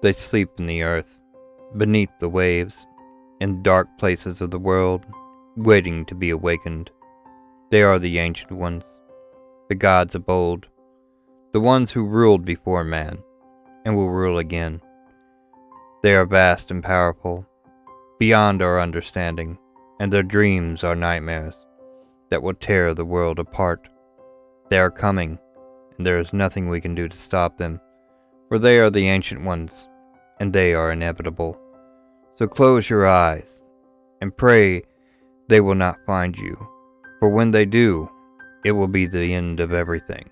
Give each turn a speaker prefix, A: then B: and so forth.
A: They sleep in the earth, beneath the waves, in dark places of the world, waiting to be awakened. They are the ancient ones, the gods of old, the ones who ruled before man, and will rule again. They are vast and powerful, beyond our understanding, and their dreams are nightmares that will tear the world apart. They are coming, and there is nothing we can do to stop them, for they are the ancient ones, and they are inevitable. So close your eyes and pray they will not find you, for when they do, it will be the end of everything.